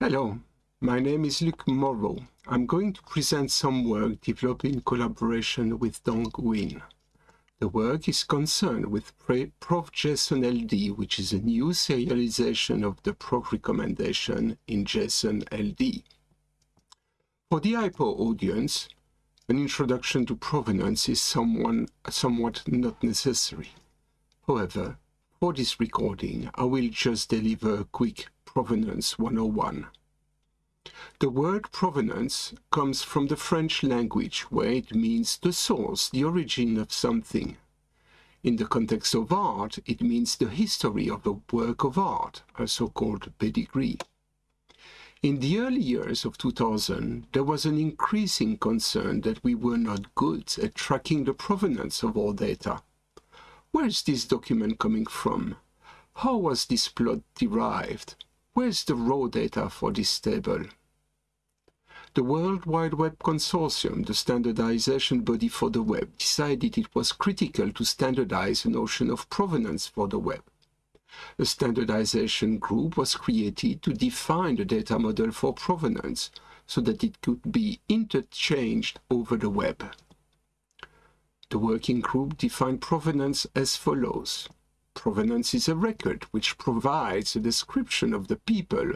Hello, my name is Luc Moreau. I'm going to present some work developed in collaboration with Dong Huynh. The work is concerned with PROV-JSONLD, which is a new serialization of the PROV recommendation in JSON LD. For the IPAW audience, an introduction to provenance is someone, somewhat not necessary. However, for this recording, I will just deliver a quick Provenance 101. The word provenance comes from the French language where it means the source, the origin of something. In the context of art, it means the history of a work of art, a so-called pedigree. In the early years of 2000, there was an increasing concern that we were not good at tracking the provenance of our data. Where is this document coming from? How was this plot derived? Where is the raw data for this table? The World Wide Web Consortium, the standardization body for the web, decided it was critical to standardize the notion of provenance for the web. A standardization group was created to define the data model for provenance so that it could be interchanged over the web. The working group defined provenance as follows. Provenance is a record which provides a description of the people,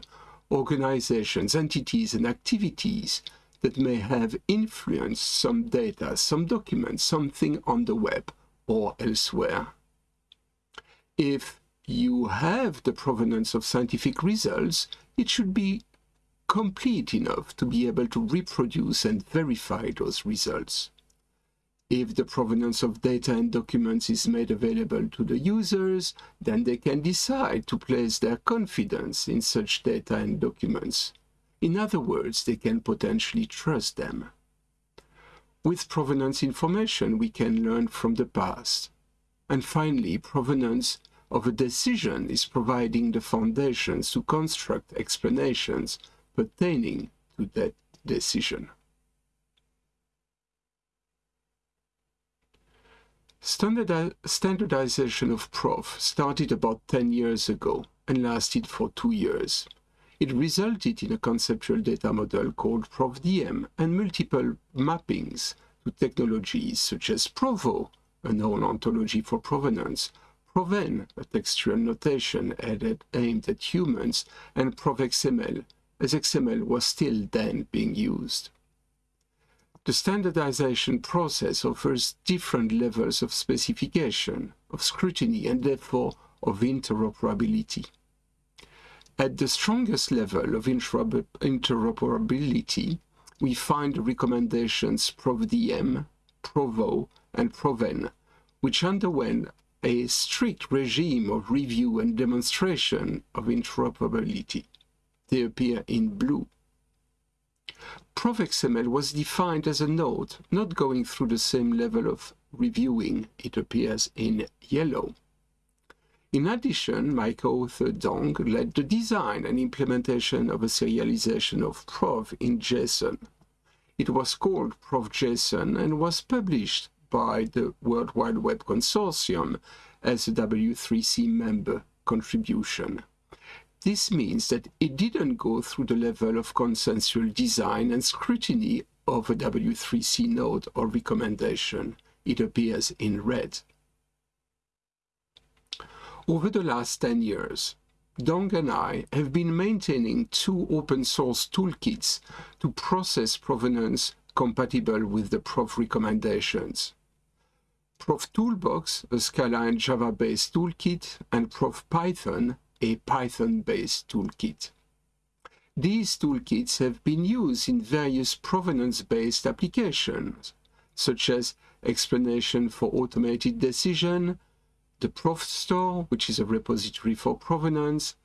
organizations, entities, and activities that may have influenced some data, some document, something on the web or elsewhere. If you have the provenance of scientific results, it should be complete enough to be able to reproduce and verify those results. If the provenance of data and documents is made available to the users, then they can decide to place their confidence in such data and documents. In other words, they can potentially trust them. With provenance information, we can learn from the past. And finally, provenance of a decision is providing the foundations to construct explanations pertaining to that decision. Standardi standardization of PROV started about 10 years ago and lasted for two years. It resulted in a conceptual data model called PROV-DM and multiple mappings to technologies such as PROV-O, a known ontology for provenance, PROV-N, a textual notation added, aimed at humans, and PROV-XML, as XML was still then being used. The standardization process offers different levels of specification, of scrutiny, and therefore of interoperability. At the strongest level of interoperability, we find the recommendations PROV-DM, PROV-O, and PROV-N, which underwent a strict regime of review and demonstration of interoperability. They appear in blue. PROV-XML was defined as a note, not going through the same level of reviewing. It appears in yellow. In addition, my co-author Dong led the design and implementation of a serialization of PROV in JSON. It was called PROV-JSON and was published by the World Wide Web Consortium as a W3C member contribution. This means that it didn't go through the level of consensual design and scrutiny of a W3C note or recommendation. It appears in red. Over the last 10 years, Dong and I have been maintaining two open source toolkits to process provenance compatible with the PROV recommendations. ProvToolbox, a Scala and Java-based toolkit, and Prov Python, a Python-based toolkit. These toolkits have been used in various provenance-based applications, such as explanation for automated decision, the ProvStore, which is a repository for provenance,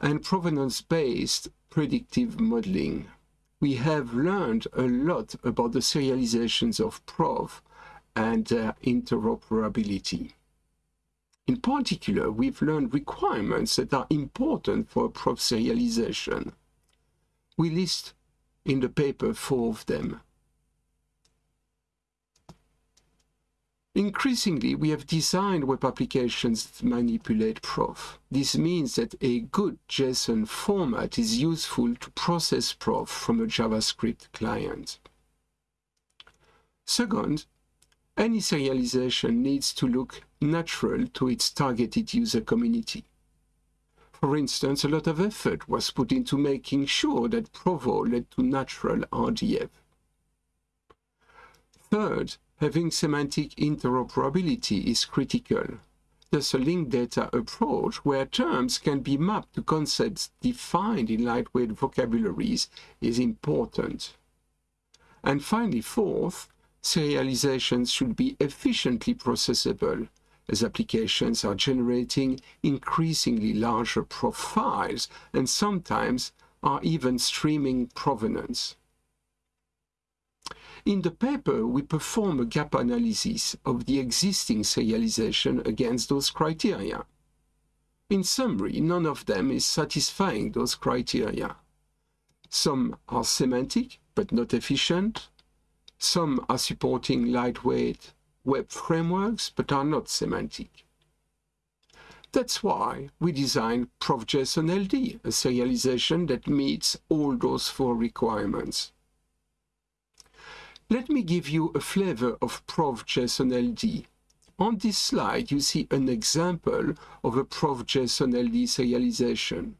and provenance-based predictive modeling. We have learned a lot about the serializations of PROV and uh, interoperability. In particular, we've learned requirements that are important for PROV serialization. We list in the paper four of them. Increasingly, we have designed web applications that manipulate PROV. This means that a good JSON format is useful to process PROV from a JavaScript client. Second, any serialization needs to look natural to its targeted user community. For instance, a lot of effort was put into making sure that PROV-O led to natural RDF. Third, having semantic interoperability is critical. Thus, a linked data approach where terms can be mapped to concepts defined in lightweight vocabularies is important. And finally, fourth, serializations should be efficiently processable as applications are generating increasingly larger profiles and sometimes are even streaming provenance. In the paper, we perform a gap analysis of the existing serialization against those criteria. In summary, none of them is satisfying those criteria. Some are semantic, but not efficient. Some are supporting lightweight web frameworks, but are not semantic. That's why we designed PROV-JSONLD, a serialization that meets all those four requirements. Let me give you a flavor of PROV-JSONLD. On this slide, you see an example of a PROV-JSONLD serialization.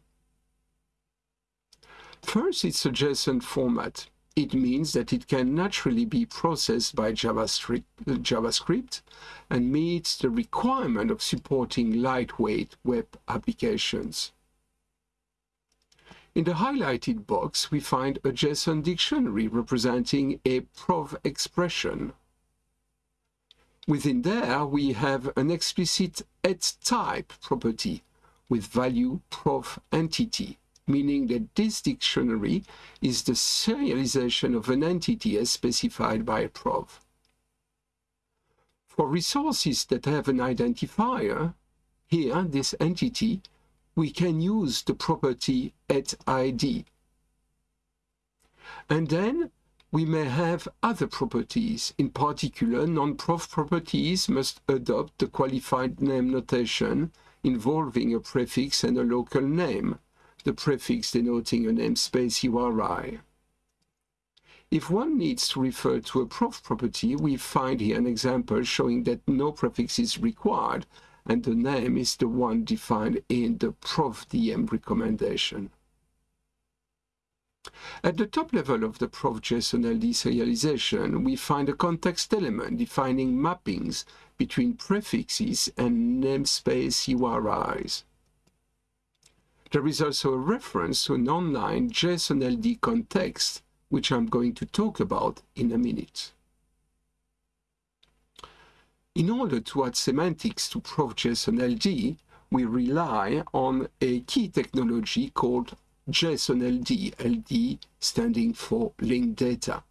First, it's a JSON format. It means that it can naturally be processed by JavaScript, and meets the requirement of supporting lightweight web applications. In the highlighted box, we find a JSON dictionary representing a PROV expression. Within there, we have an explicit type property with value PROV entity, meaning that this dictionary is the serialization of an entity as specified by a PROV. For resources that have an identifier, here this entity we can use the property at ID. And then we may have other properties. In particular, non-PROV properties must adopt the qualified name notation involving a prefix and a local name, the prefix denoting a namespace URI. If one needs to refer to a PROV property, we find here an example showing that no prefix is required and the name is the one defined in the PROV-DM recommendation. At the top level of the PROV-JSONLD serialization, we find a context element defining mappings between prefixes and namespace URIs. There is also a reference to an online JSON LD context, which I'm going to talk about in a minute. In order to add semantics to PROV-JSONLD, we rely on a key technology called JSON LD, standing for linked data.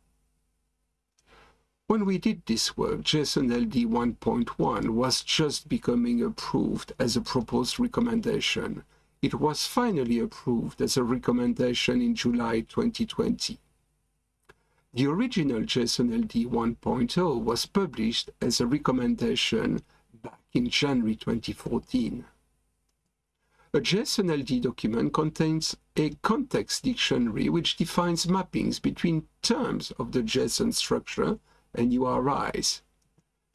When we did this work, JSON LD 1.1 was just becoming approved as a proposed recommendation. It was finally approved as a recommendation in July 2020. The original JSON-LD 1.0 was published as a recommendation back in January 2014. A JSON-LD document contains a context dictionary which defines mappings between terms of the JSON structure and URIs.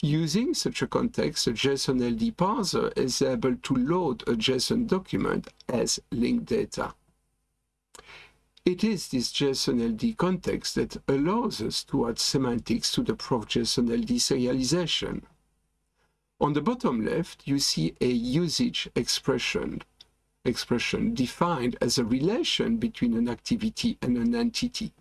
Using such a context, a JSON-LD parser is able to load a JSON document as linked data. It is this JSON-LD context that allows us to add semantics to the PROV-JSONLD serialization. On the bottom left, you see a usage expression, expression defined as a relation between an activity and an entity.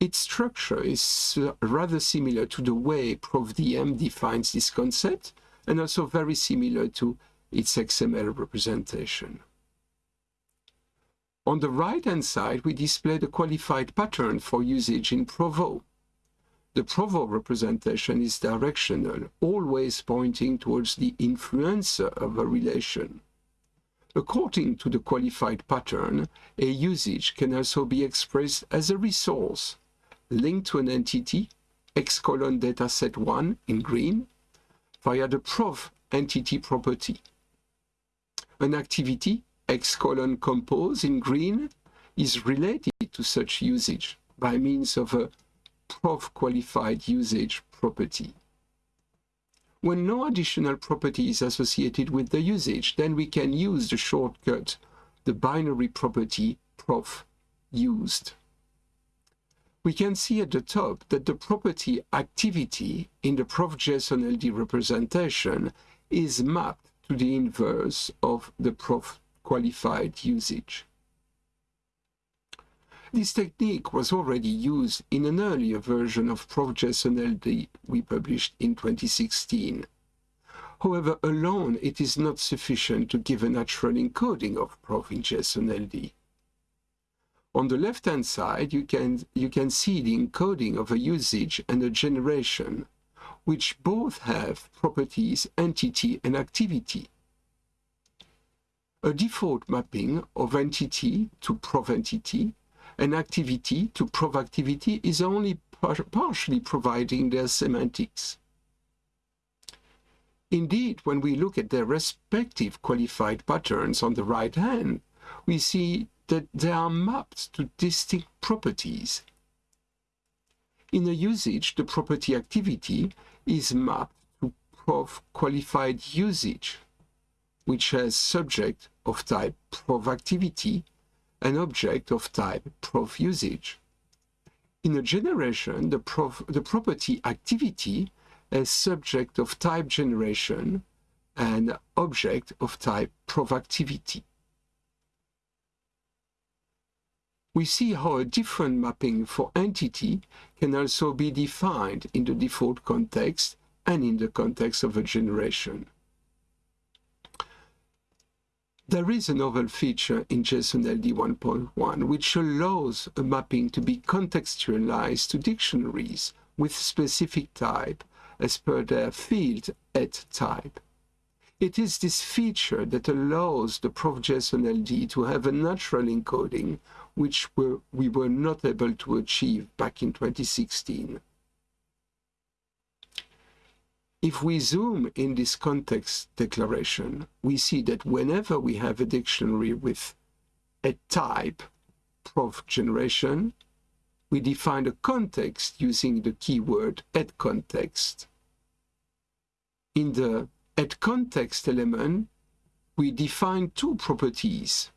Its structure is uh, rather similar to the way PROV-DM defines this concept and also very similar to its XML representation. On the right-hand side, we display the qualified pattern for usage in PROV-O. The PROV-O representation is directional, always pointing towards the influencer of a relation. According to the qualified pattern, a usage can also be expressed as a resource linked to an entity, x colon dataset 1 in green, via the PROV entity property. An activity, x colon compose in green, is related to such usage by means of a PROV qualified usage property. When no additional property is associated with the usage, then we can use the shortcut, the binary property PROV used. We can see at the top that the property activity in the PROV-JSONLD representation is mapped to the inverse of the PROV qualified usage. This technique was already used in an earlier version of PROV-JSONLD we published in 2016. However, alone it is not sufficient to give a natural encoding of PROV LD. On the left-hand side, you can, you can see the encoding of a usage and a generation, which both have properties entity and activity. A default mapping of entity to PROV entity an activity to PROV activity is only par partially providing their semantics. Indeed, when we look at their respective qualified patterns on the right hand, we see that they are mapped to distinct properties. In a usage, the property activity is mapped to PROV qualified usage, which has subject of type PROV activity an object of type PROV usage. In a generation, the, PROV, the property activity is subject of type generation and object of type PROV activity. We see how a different mapping for entity can also be defined in the default context and in the context of a generation. There is a novel feature in JSON LD 1.1 which allows a mapping to be contextualized to dictionaries with specific type as per their field at type. It is this feature that allows the PROV-JSONLD to have a natural encoding which were, we were not able to achieve back in 2016. If we zoom in this context declaration, we see that whenever we have a dictionary with a type, PROV generation, we define a context using the keyword at context. In the at context element, we define two properties.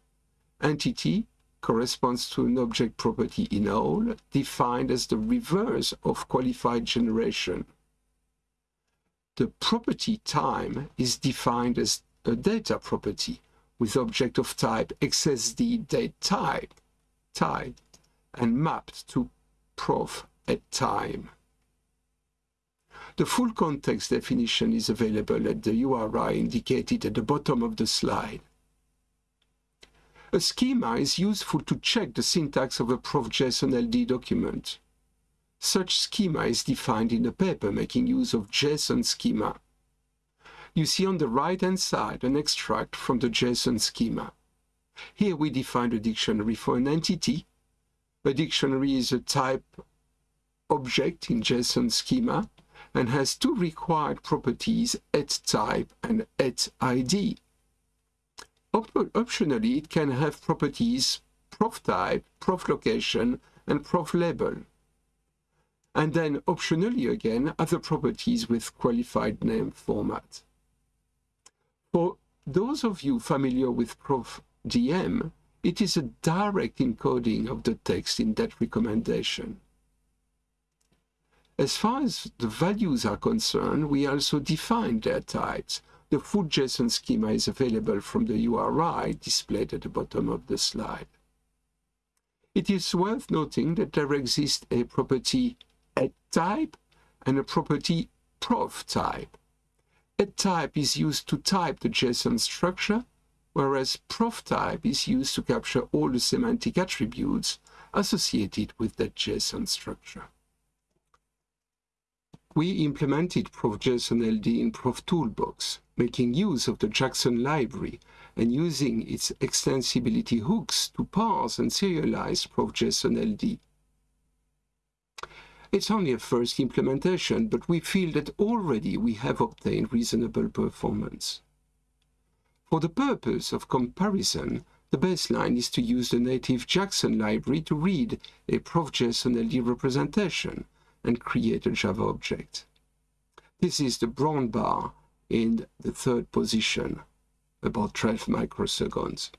Entity corresponds to an object property in OWL, defined as the reverse of qualified generation the property time is defined as a data property with object of type XSD date type, type and mapped to PROV at time. The full context definition is available at the URI indicated at the bottom of the slide. A schema is useful to check the syntax of a PROV-JSONLD document. Such schema is defined in the paper making use of JSON schema. You see on the right-hand side an extract from the JSON schema. Here we define a dictionary for an entity. A dictionary is a type object in JSON schema and has two required properties at type and at ID. Op optionally, it can have properties PROV type, PROV location, and PROV label and then optionally again other properties with qualified name format. For those of you familiar with PROV-DM, it is a direct encoding of the text in that recommendation. As far as the values are concerned, we also define their types. The full JSON schema is available from the URI displayed at the bottom of the slide. It is worth noting that there exists a property at type and a property PROV type. At type is used to type the JSON structure, whereas PROV type is used to capture all the semantic attributes associated with that JSON structure. We implemented PROV-JSONLD in ProvToolbox, making use of the Jackson library and using its extensibility hooks to parse and serialize prof.json LD. It's only a first implementation, but we feel that already we have obtained reasonable performance. For the purpose of comparison, the baseline is to use the native Jackson library to read a ProfJSON LD representation and create a Java object. This is the brown bar in the third position, about 12 microseconds.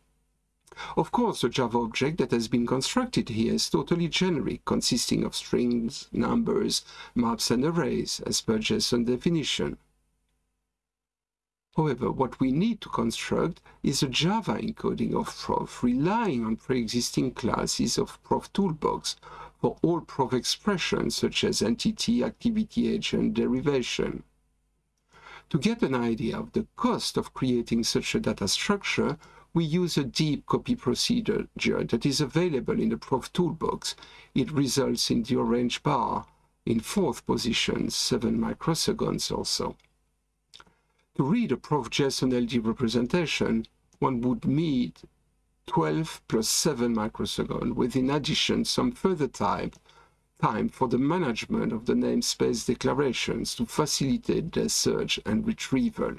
Of course, the Java object that has been constructed here is totally generic, consisting of strings, numbers, maps, and arrays, as per JSON definition. However, what we need to construct is a Java encoding of PROV, relying on pre-existing classes of ProvToolbox for all PROV expressions such as entity, activity, agent, derivation. To get an idea of the cost of creating such a data structure, we use a deep copy procedure that is available in the ProvToolbox. It results in the orange bar in fourth position, 7 microseconds or so. To read a PROV-JSONLD representation, one would need 12 plus 7 microseconds, with in addition some further time, time for the management of the namespace declarations to facilitate their search and retrieval.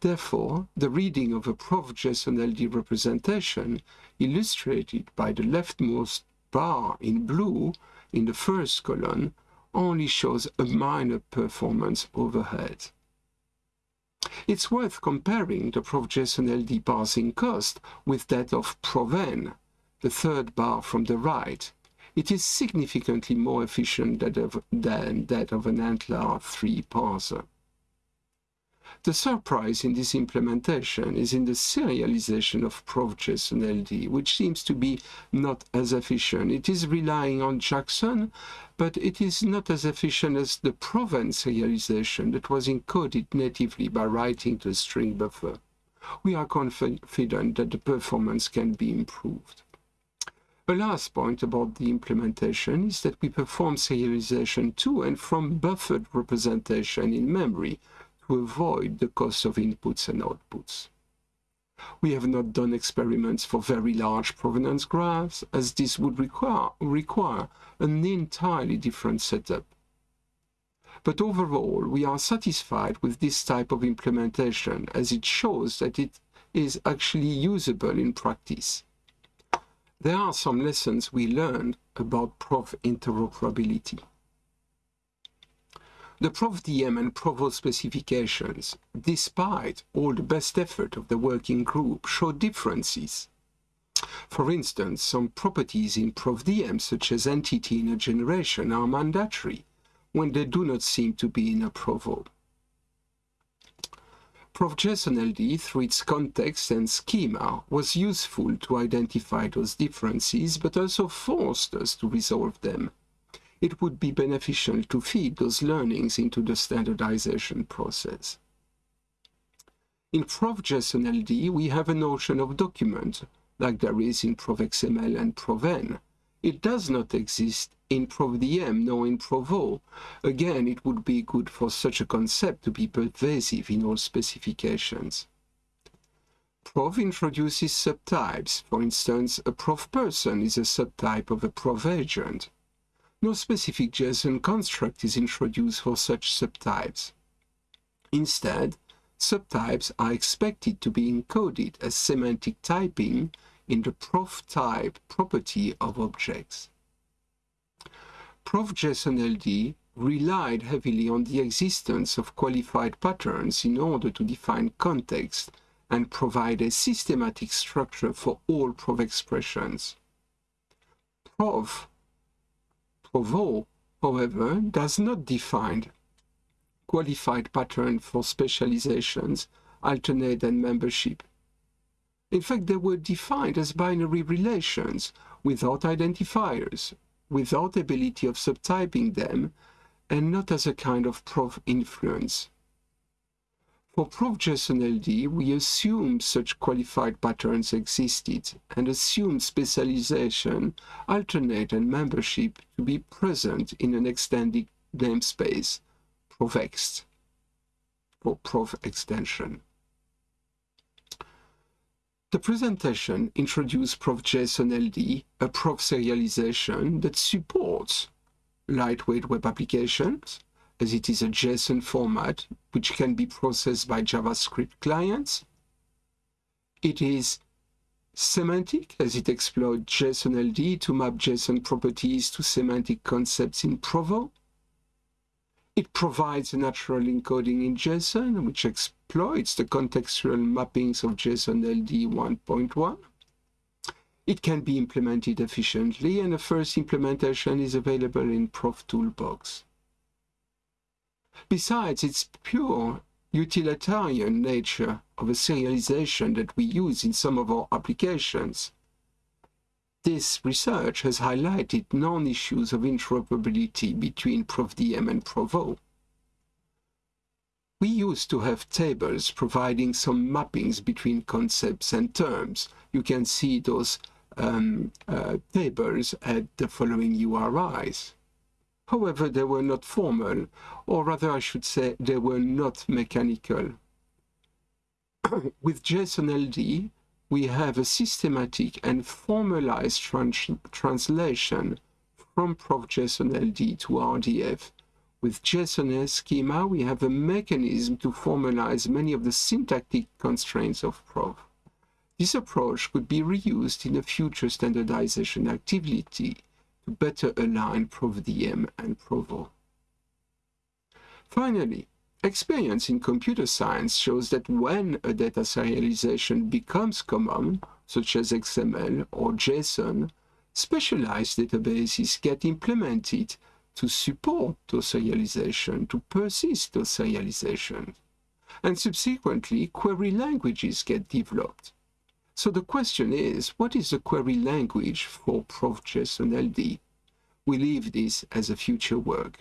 Therefore, the reading of a PROV-JSONLD representation, illustrated by the leftmost bar in blue in the first column, only shows a minor performance overhead. It's worth comparing the PROV-JSONLD parsing cost with that of PROV-N, the third bar from the right. It is significantly more efficient than that of an ANTLR 3 parser. The surprise in this implementation is in the serialization of PROV-JSONLD, which seems to be not as efficient. It is relying on Jackson, but it is not as efficient as the PROV-N serialization that was encoded natively by writing to the string buffer. We are confident that the performance can be improved. A last point about the implementation is that we perform serialization to and from buffered representation in memory, to avoid the cost of inputs and outputs. We have not done experiments for very large provenance graphs, as this would require, require an entirely different setup. But overall, we are satisfied with this type of implementation, as it shows that it is actually usable in practice. There are some lessons we learned about PROV interoperability. The PROV-DM and PROV-O specifications, despite all the best effort of the working group, show differences. For instance, some properties in PROV-DM, such as entity in a generation, are mandatory, when they do not seem to be in a PROV-O. PROV-JSONLD, through its context and schema, was useful to identify those differences, but also forced us to resolve them it would be beneficial to feed those learnings into the standardization process. In PROV-JSONLD, we have a notion of document, like there is in PROV-XML and PROV-N. It does not exist in PROV-DM nor in PROV-O. Again, it would be good for such a concept to be pervasive in all specifications. PROV introduces subtypes. For instance, a PROV person is a subtype of a PROV agent. No specific JSON construct is introduced for such subtypes. Instead, subtypes are expected to be encoded as semantic typing in the PROV type property of objects. PROV-JSONLD relied heavily on the existence of qualified patterns in order to define context and provide a systematic structure for all PROV expressions. PROV PROV-O, however, does not define qualified pattern for specializations, alternate and membership. In fact, they were defined as binary relations without identifiers, without ability of subtyping them, and not as a kind of PROV influence. For ProfJSON LD, we assume such qualified patterns existed and assume specialization, alternate, and membership to be present in an extended namespace, ProvExt, for PROV extension. The presentation introduced PROV-JSONLD, a PROV serialization that supports lightweight web applications, as it is a JSON format which can be processed by JavaScript clients. It is semantic, as it exploits JSON-LD to map JSON properties to semantic concepts in PROV-O. It provides a natural encoding in JSON, which exploits the contextual mappings of JSON-LD 1.1. It can be implemented efficiently, and a first implementation is available in ProvToolbox. Besides its pure utilitarian nature of a serialization that we use in some of our applications, this research has highlighted non-issues of interoperability between PROV-DM and PROV-O. We used to have tables providing some mappings between concepts and terms. You can see those um, uh, tables at the following URIs. However, they were not formal, or rather I should say they were not mechanical. With JSON-LD, we have a systematic and formalized trans translation from PROV-JSONLD to RDF. With JSON schema, we have a mechanism to formalize many of the syntactic constraints of PROV. This approach could be reused in a future standardization activity to better align PROV-DM and PROV-O. Finally, Experience in computer science shows that when a data serialization becomes common, such as XML or JSON, specialized databases get implemented to support those serialization, to persist those serialization. And subsequently, query languages get developed. So the question is, what is the query language for PROV-JSONLD? We leave this as a future work.